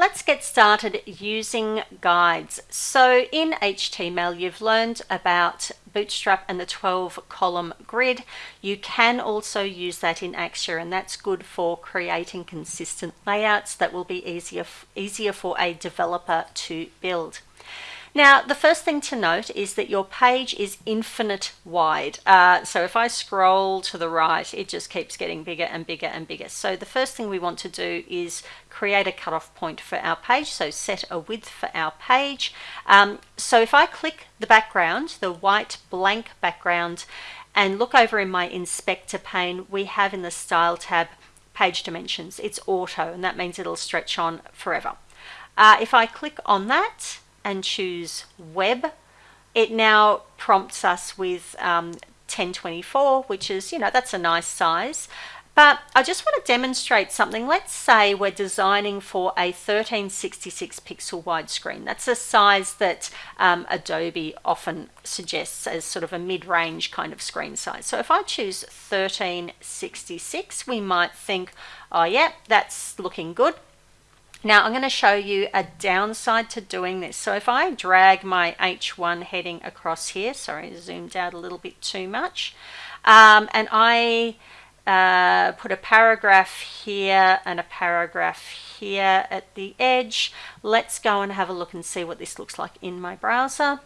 Let's get started using guides. So in HTML, you've learned about Bootstrap and the 12 column grid. You can also use that in Axure and that's good for creating consistent layouts that will be easier, easier for a developer to build. Now, the first thing to note is that your page is infinite wide. Uh, so if I scroll to the right, it just keeps getting bigger and bigger and bigger. So the first thing we want to do is create a cutoff point for our page. So set a width for our page. Um, so if I click the background, the white blank background, and look over in my inspector pane, we have in the style tab page dimensions. It's auto, and that means it'll stretch on forever. Uh, if I click on that, and choose web, it now prompts us with um, 1024, which is, you know, that's a nice size. But I just want to demonstrate something. Let's say we're designing for a 1366 pixel widescreen. That's a size that um, Adobe often suggests as sort of a mid-range kind of screen size. So if I choose 1366, we might think, oh yeah, that's looking good. Now I'm going to show you a downside to doing this. So if I drag my H1 heading across here, sorry, zoomed out a little bit too much, um, and I uh, put a paragraph here and a paragraph here at the edge, let's go and have a look and see what this looks like in my browser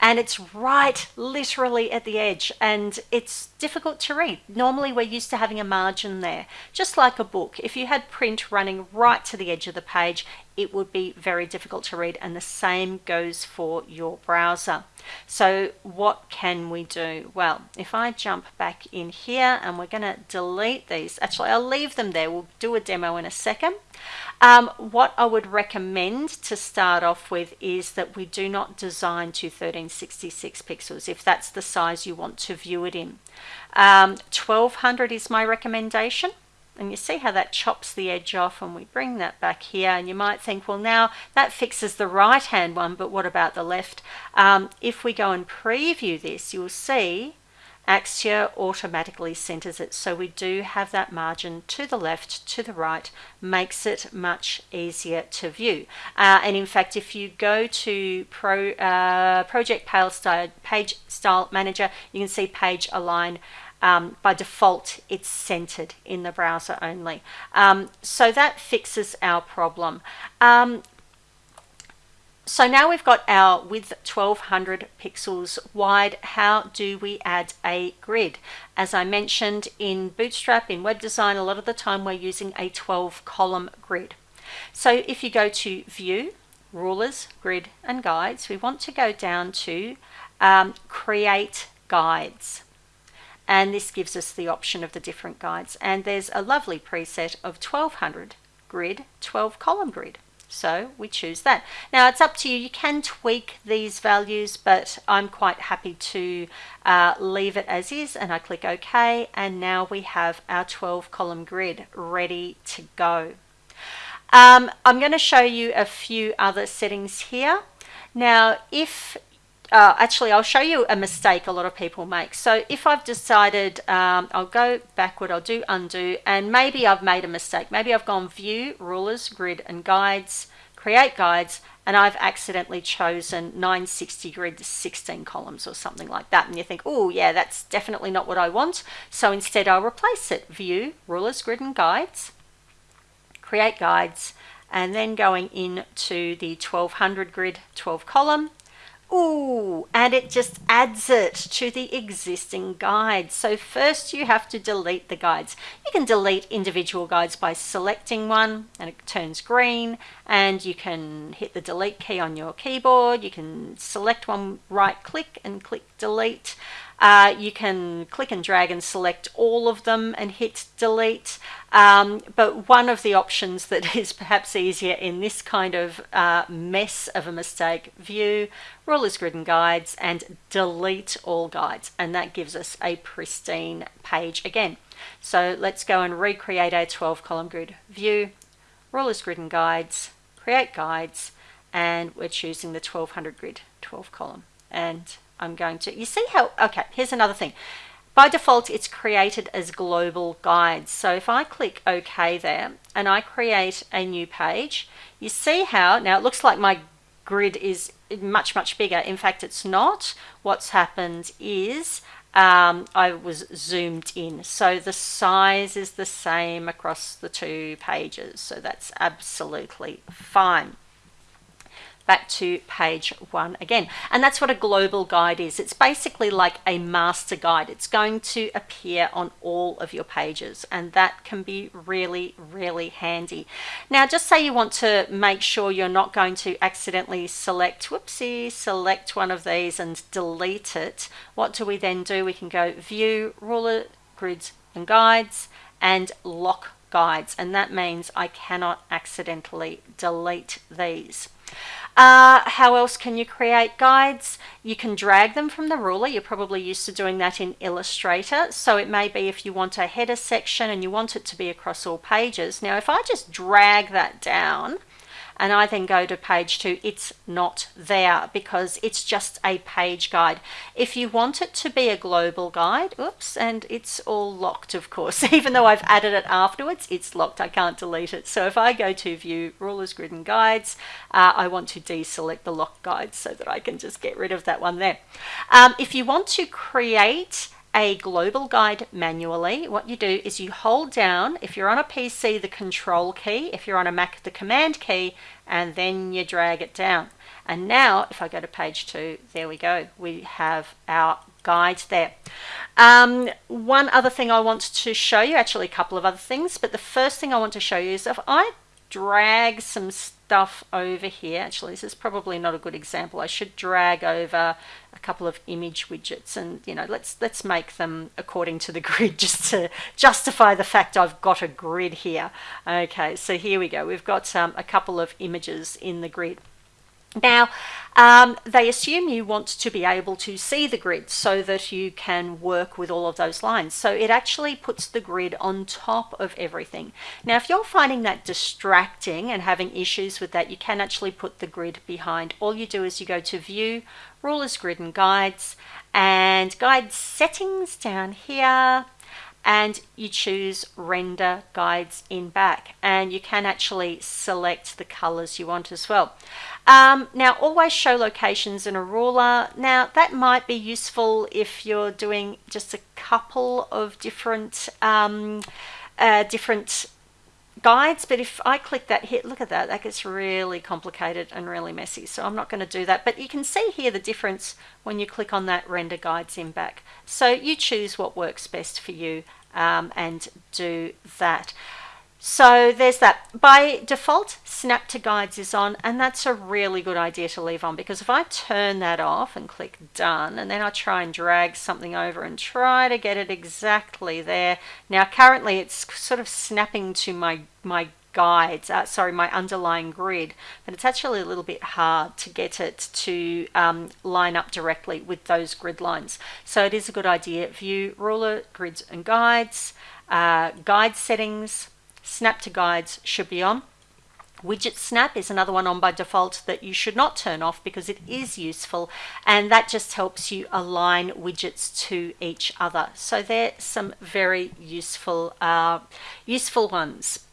and it's right literally at the edge and it's difficult to read. Normally we're used to having a margin there, just like a book. If you had print running right to the edge of the page, it would be very difficult to read and the same goes for your browser. So what can we do? Well, if I jump back in here and we're going to delete these, actually I'll leave them there, we'll do a demo in a second. Um, what I would recommend to start off with is that we do not design to 1366 pixels if that's the size you want to view it in. Um, 1200 is my recommendation and you see how that chops the edge off and we bring that back here and you might think well now that fixes the right hand one but what about the left um, if we go and preview this you'll see Axure automatically centers it. So we do have that margin to the left, to the right, makes it much easier to view. Uh, and in fact, if you go to Pro, uh, Project Page Style Manager, you can see page align um, by default it's centered in the browser only. Um, so that fixes our problem. Um, so now we've got our width 1200 pixels wide. How do we add a grid? As I mentioned in Bootstrap, in web design, a lot of the time we're using a 12 column grid. So if you go to view, rulers, grid and guides, we want to go down to um, create guides. And this gives us the option of the different guides. And there's a lovely preset of 1200 grid, 12 column grid. So we choose that. Now it's up to you. You can tweak these values, but I'm quite happy to uh, leave it as is and I click OK. And now we have our 12 column grid ready to go. Um, I'm going to show you a few other settings here. Now, if uh, actually, I'll show you a mistake a lot of people make. So if I've decided, um, I'll go backward, I'll do undo, and maybe I've made a mistake. Maybe I've gone view, rulers, grid, and guides, create guides, and I've accidentally chosen 960 grid 16 columns or something like that. And you think, oh yeah, that's definitely not what I want. So instead I'll replace it, view, rulers, grid, and guides, create guides, and then going into the 1200 grid 12 column, Ooh, and it just adds it to the existing guide. So first you have to delete the guides. You can delete individual guides by selecting one and it turns green and you can hit the delete key on your keyboard. You can select one, right click and click delete. Uh, you can click and drag and select all of them and hit delete. Um, but one of the options that is perhaps easier in this kind of uh, mess of a mistake, view, rulers, grid and guides, and delete all guides. And that gives us a pristine page again. So let's go and recreate our 12 column grid view, rulers, grid and guides, create guides, and we're choosing the 1200 grid 12 column. And I'm going to, you see how, okay, here's another thing. by default, it's created as global guides. So if I click OK there and I create a new page, you see how, now it looks like my grid is much, much bigger. In fact, it's not. What's happened is um, I was zoomed in. So the size is the same across the two pages. So that's absolutely fine back to page one again. And that's what a global guide is. It's basically like a master guide. It's going to appear on all of your pages and that can be really, really handy. Now, just say you want to make sure you're not going to accidentally select, whoopsie, select one of these and delete it. What do we then do? We can go view, ruler, grids and guides and lock guides and that means I cannot accidentally delete these. Uh, how else can you create guides? You can drag them from the ruler. You're probably used to doing that in Illustrator. So it may be if you want a header section and you want it to be across all pages. Now, if I just drag that down, and I then go to page two, it's not there because it's just a page guide. If you want it to be a global guide, oops, and it's all locked, of course, even though I've added it afterwards, it's locked. I can't delete it. So if I go to view rulers, grid and guides, uh, I want to deselect the lock guides so that I can just get rid of that one there. Um, if you want to create a global guide manually, what you do is you hold down, if you're on a PC, the control key, if you're on a Mac, the command key, and then you drag it down. And now, if I go to page two, there we go. We have our guide there. Um, one other thing I want to show you, actually a couple of other things, but the first thing I want to show you is if I drag some stuff over here. Actually, this is probably not a good example. I should drag over a couple of image widgets and, you know, let's, let's make them according to the grid just to justify the fact I've got a grid here. Okay, so here we go. We've got um, a couple of images in the grid. Now, um, they assume you want to be able to see the grid so that you can work with all of those lines. So it actually puts the grid on top of everything. Now, if you're finding that distracting and having issues with that, you can actually put the grid behind. All you do is you go to View, Rulers, Grid and Guides, and Guide Settings down here and you choose render guides in back and you can actually select the colors you want as well. Um, now always show locations in a ruler. Now that might be useful if you're doing just a couple of different um, uh, different guides but if I click that hit look at that that gets really complicated and really messy so I'm not going to do that but you can see here the difference when you click on that render guides in back so you choose what works best for you um, and do that so there's that. By default, Snap to Guides is on, and that's a really good idea to leave on because if I turn that off and click Done, and then I try and drag something over and try to get it exactly there. Now, currently it's sort of snapping to my, my guides, uh, sorry, my underlying grid, but it's actually a little bit hard to get it to um, line up directly with those grid lines. So it is a good idea. View ruler, grids and guides, uh, guide settings, Snap to guides should be on. Widget snap is another one on by default that you should not turn off because it is useful and that just helps you align widgets to each other. So they're some very useful, uh, useful ones.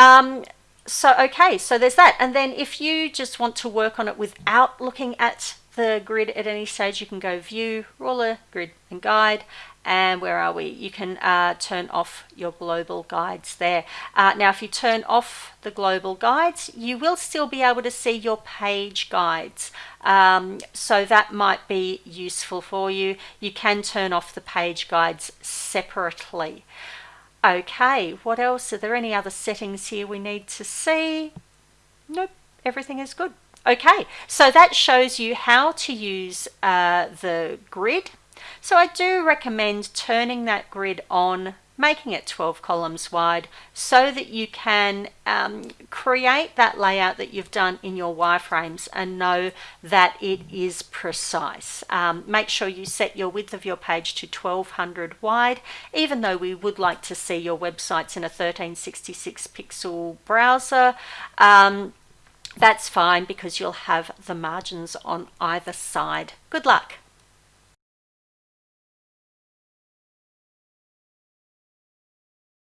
Um, so okay, so there's that. And then if you just want to work on it without looking at the grid at any stage, you can go view, ruler, grid and guide and where are we? You can uh, turn off your global guides there. Uh, now, if you turn off the global guides, you will still be able to see your page guides. Um, so that might be useful for you. You can turn off the page guides separately. Okay, what else? Are there any other settings here we need to see? Nope, everything is good. Okay, so that shows you how to use uh, the grid so I do recommend turning that grid on, making it 12 columns wide so that you can um, create that layout that you've done in your wireframes and know that it is precise. Um, make sure you set your width of your page to 1200 wide, even though we would like to see your websites in a 1366 pixel browser. Um, that's fine because you'll have the margins on either side. Good luck.